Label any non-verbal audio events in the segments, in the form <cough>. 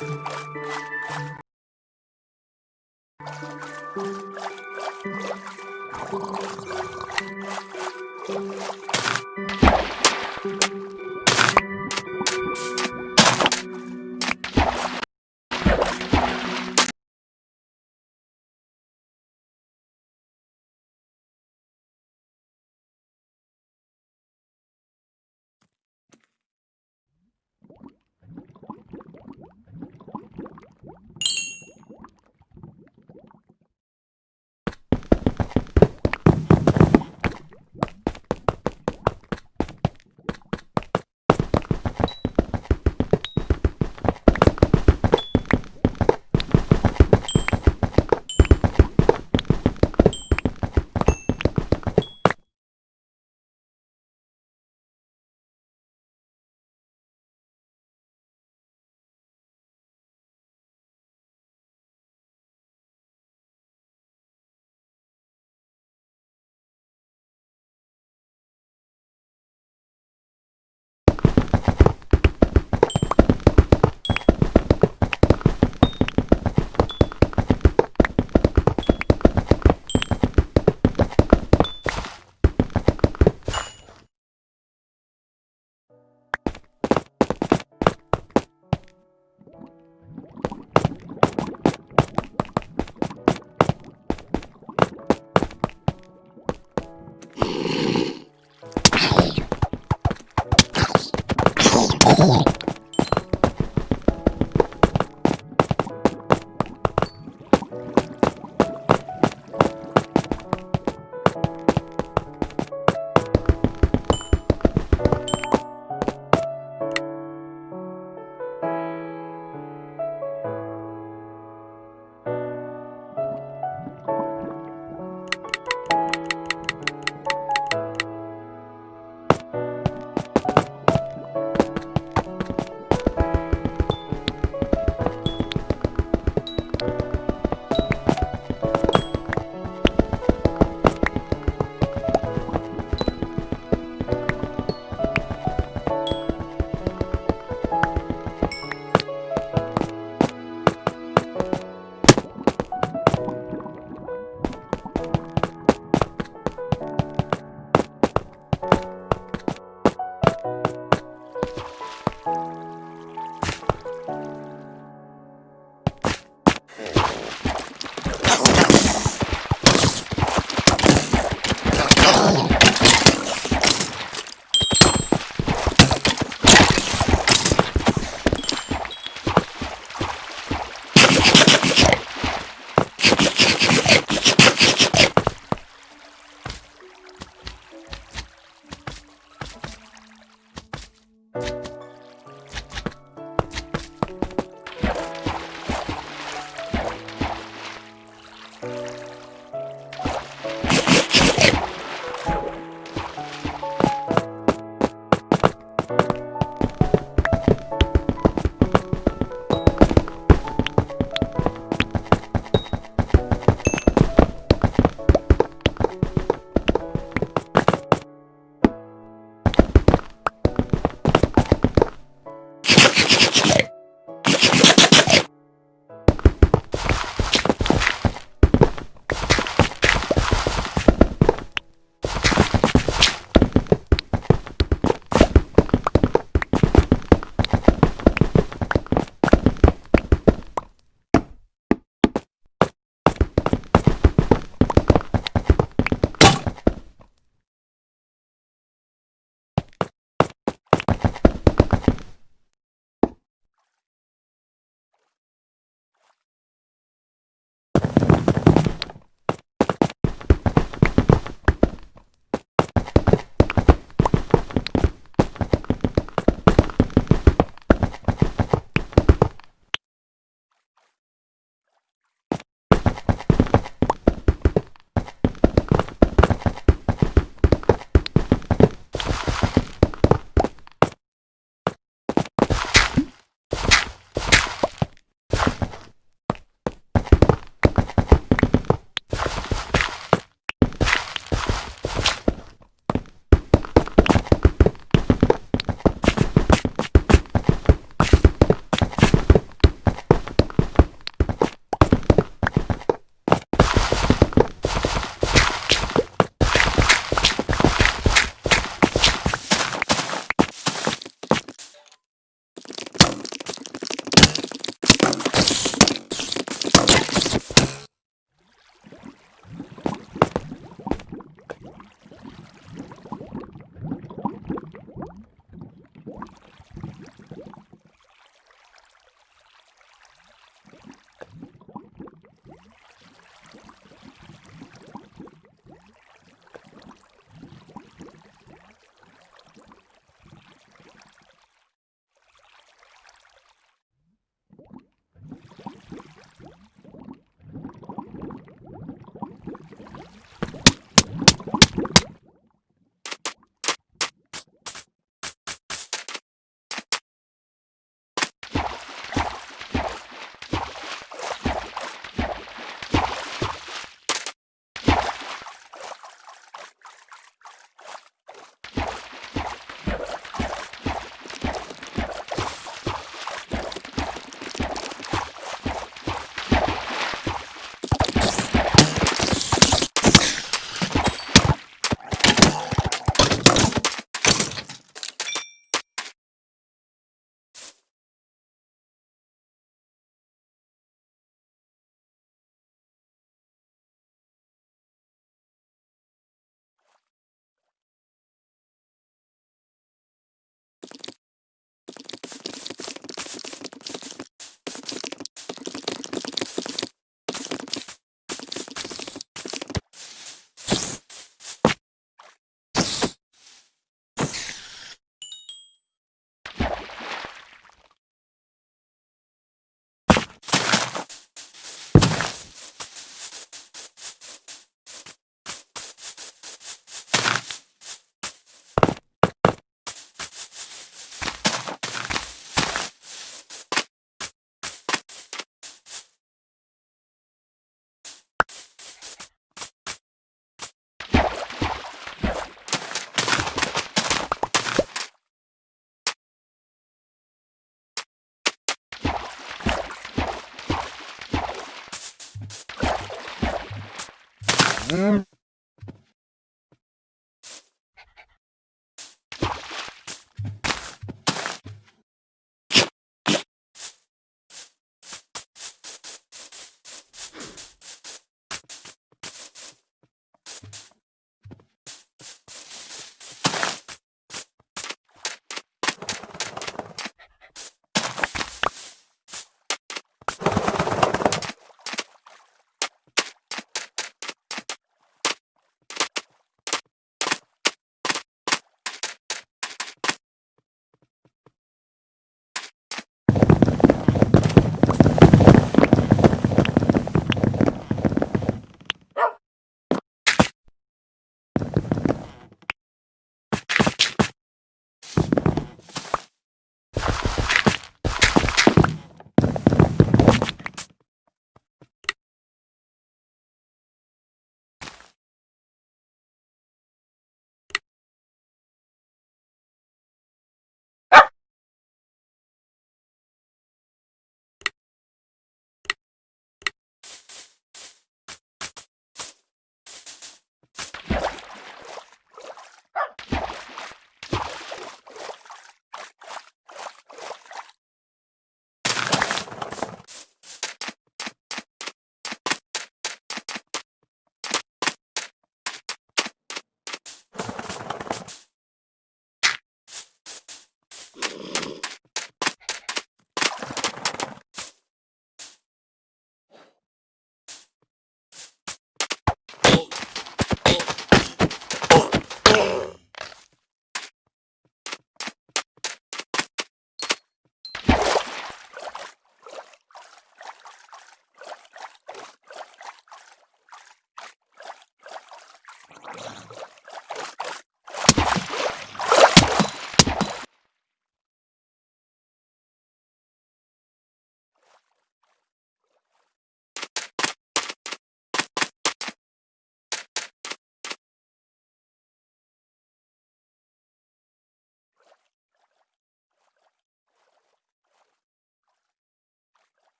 Thank you. Yes.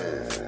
Oh.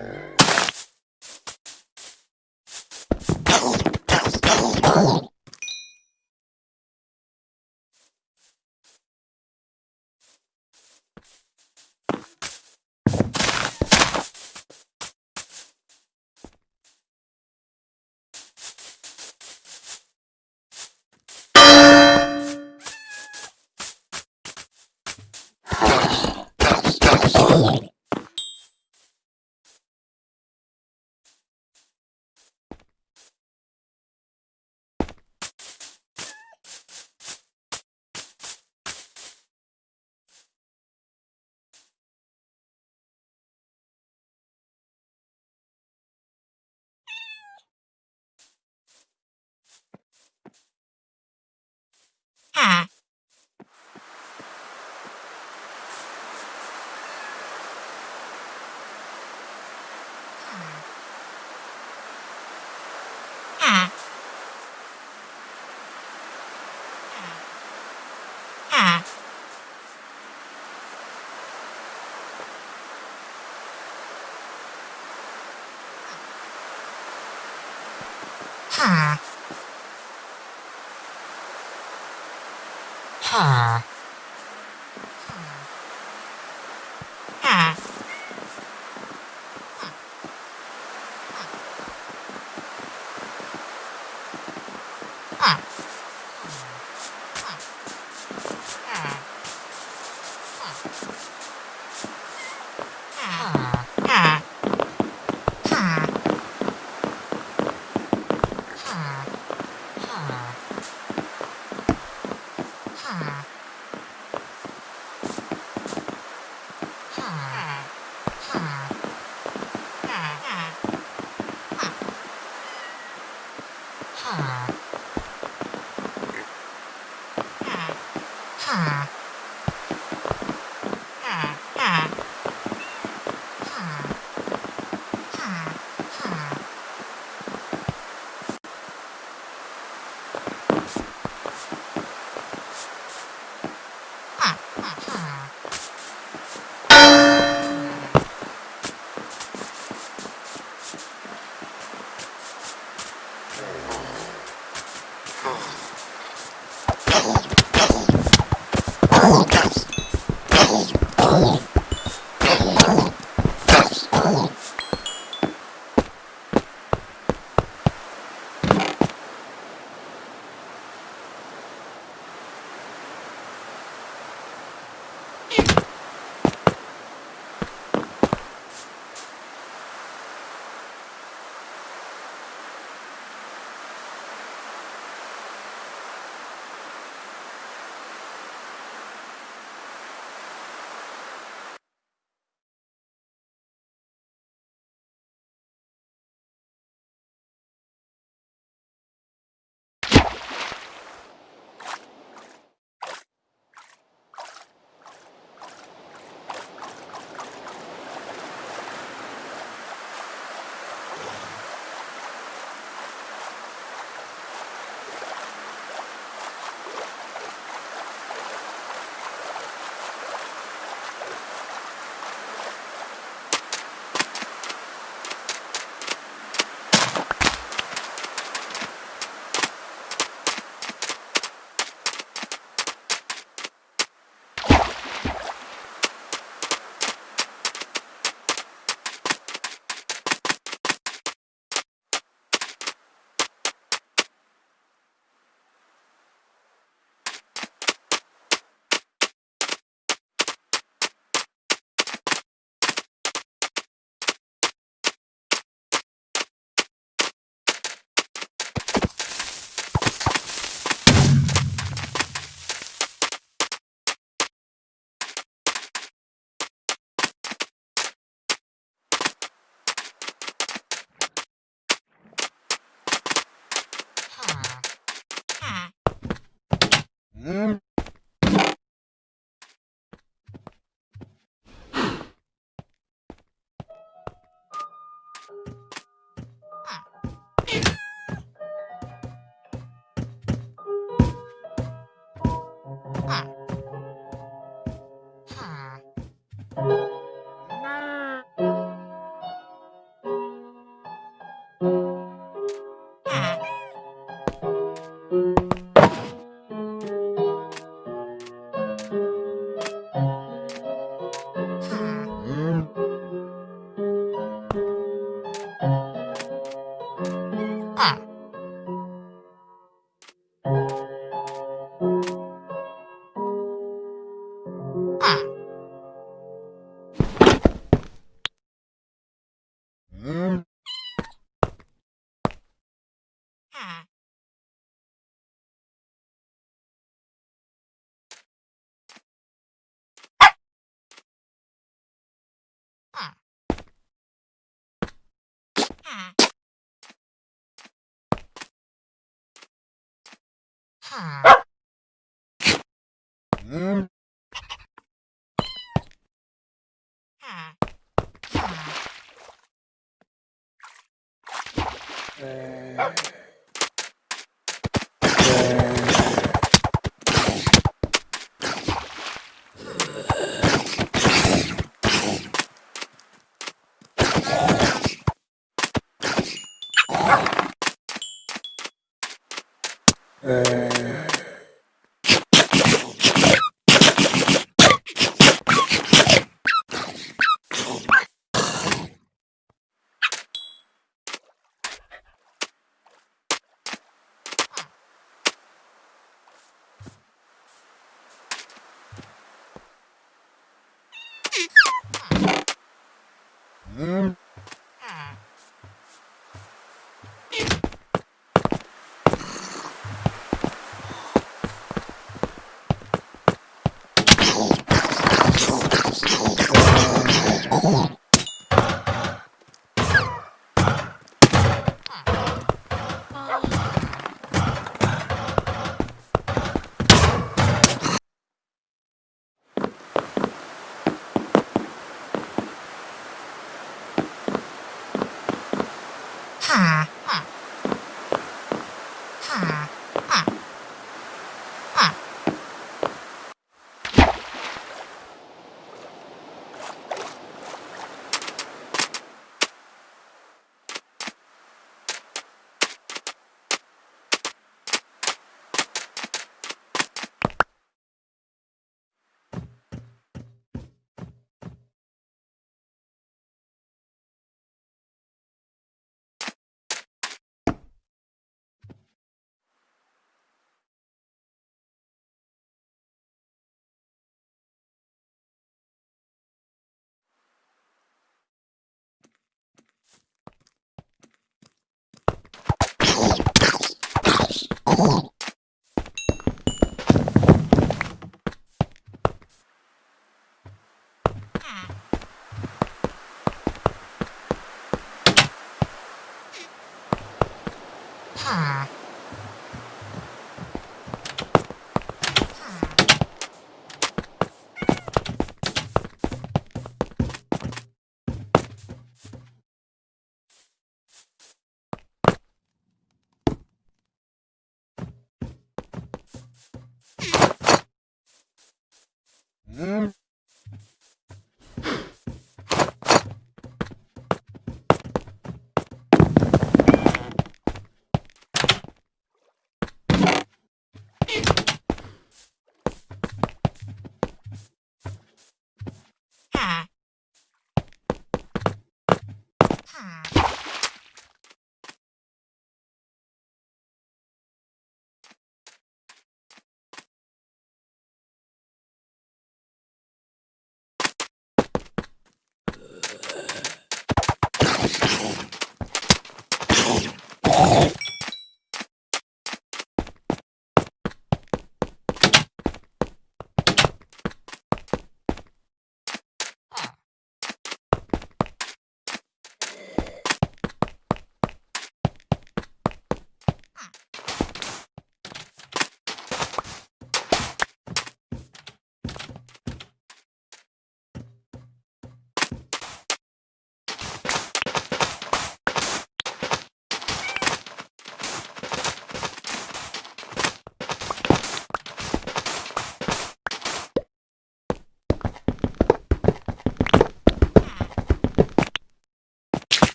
Uh... Um.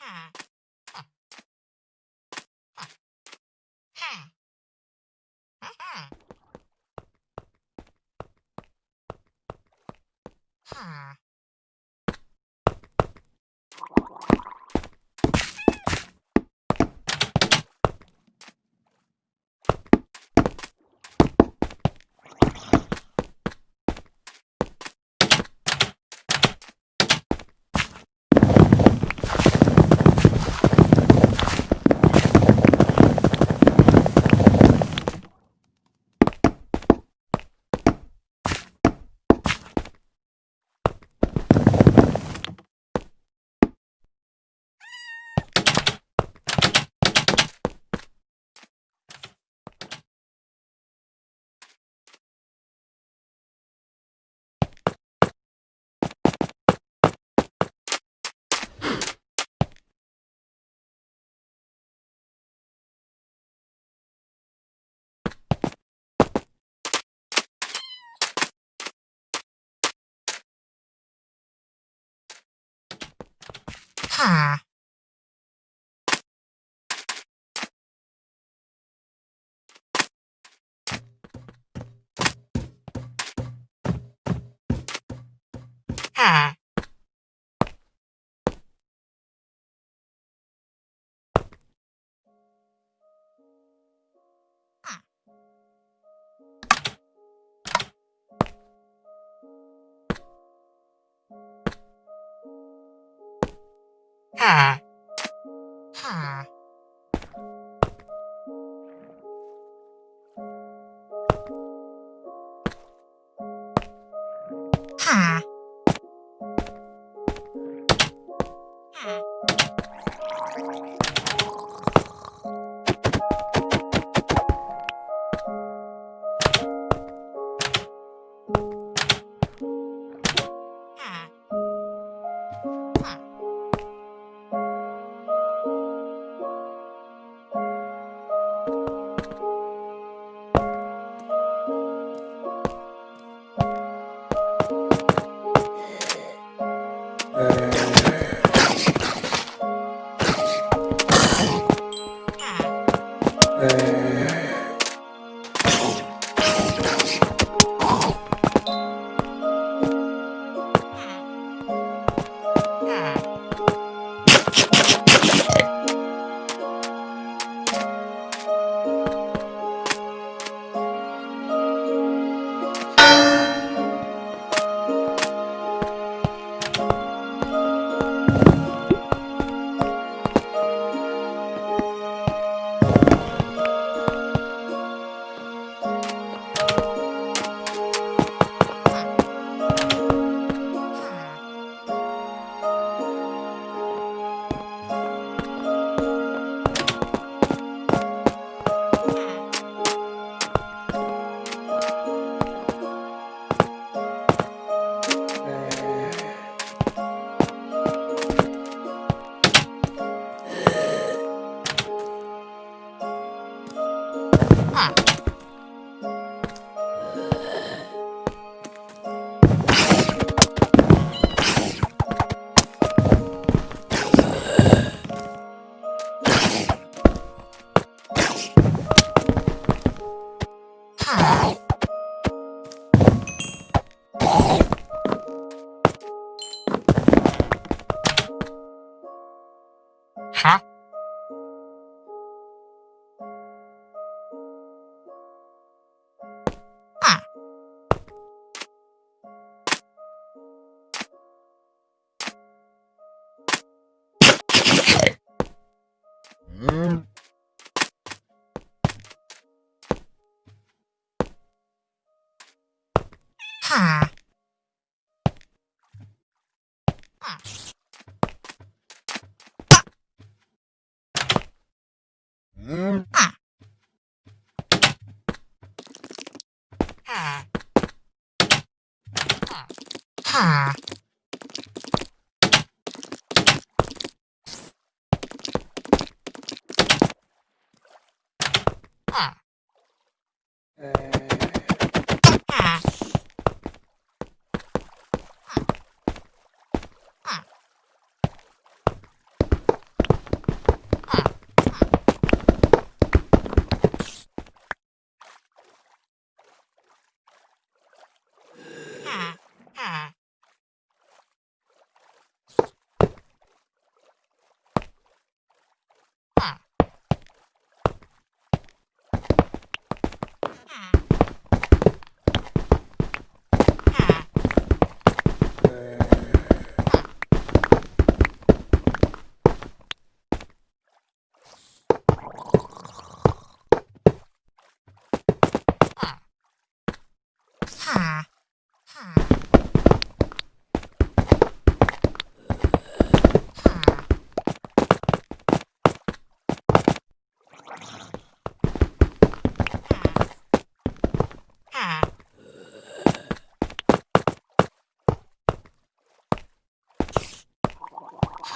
Huh. Ha, ha, that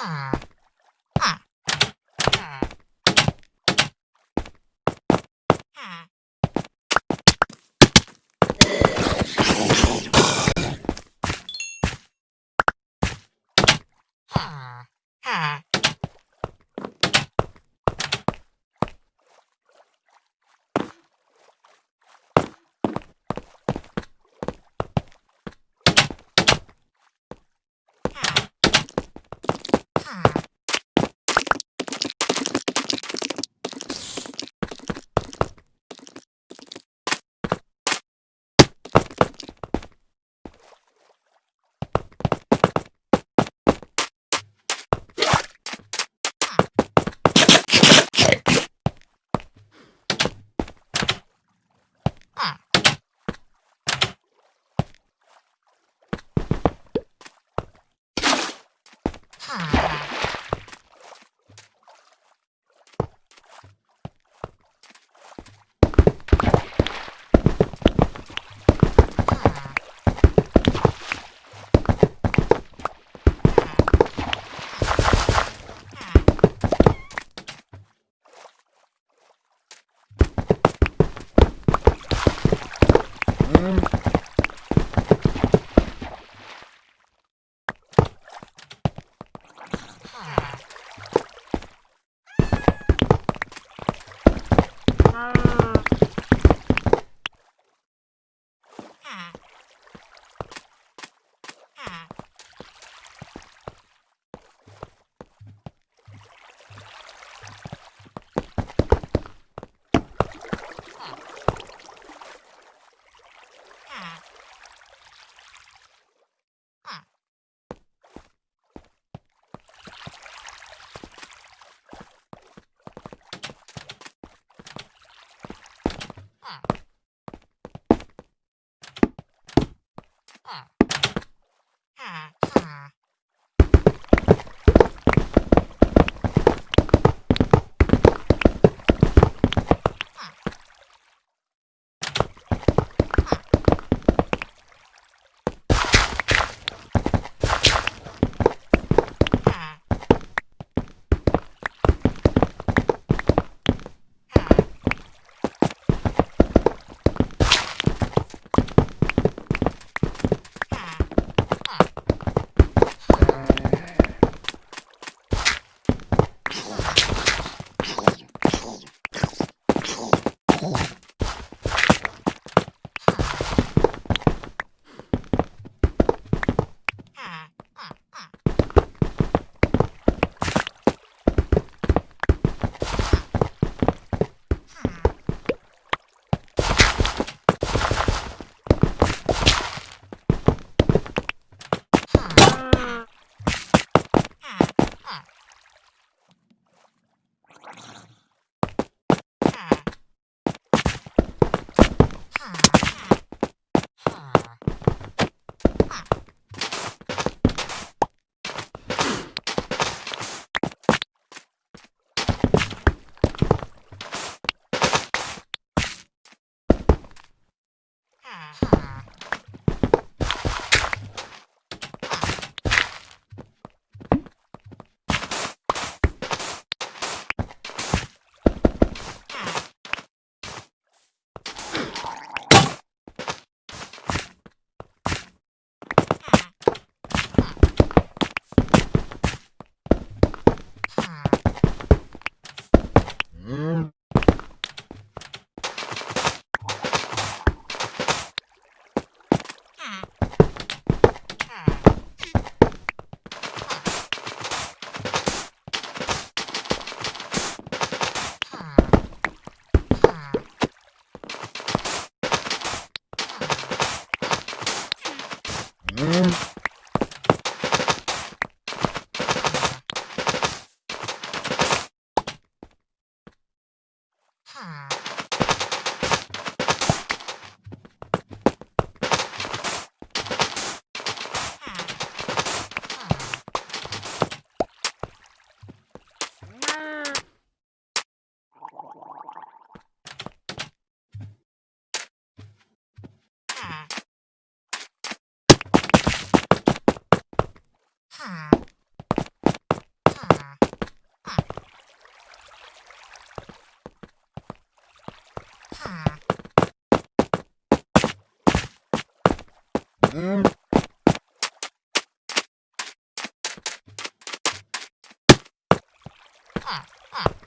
Ah! Ah. Ah, ah.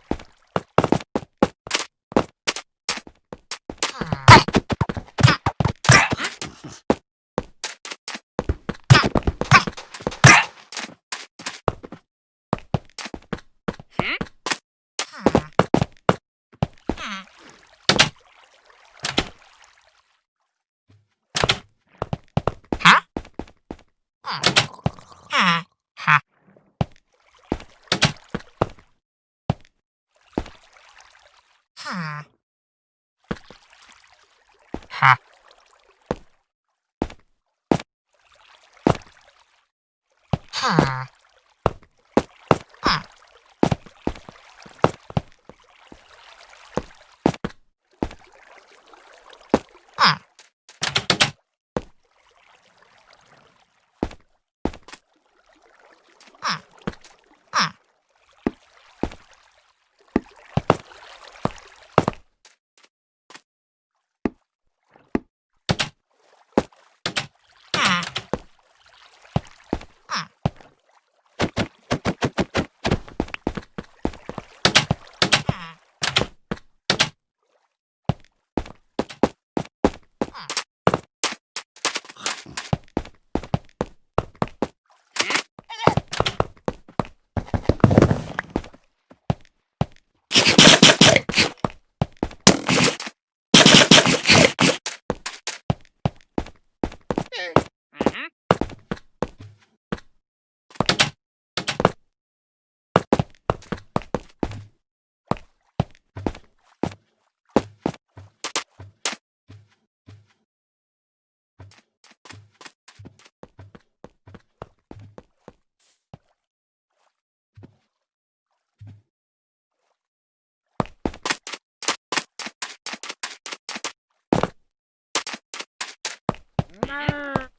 啊。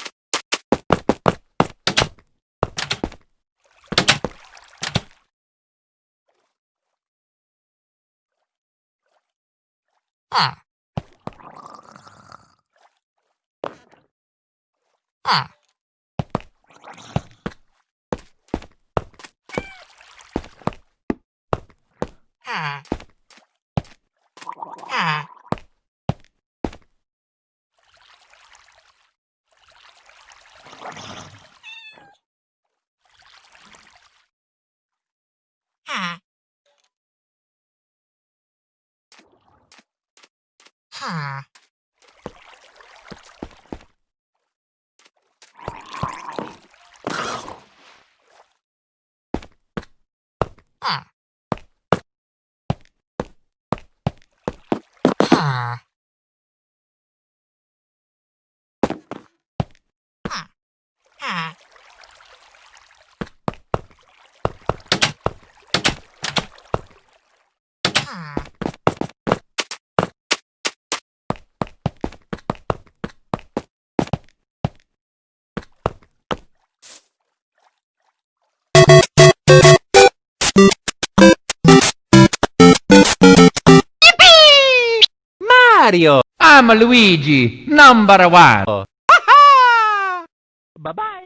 啊。啊。Mario! I'm Luigi, number one. <laughs> Bye-bye!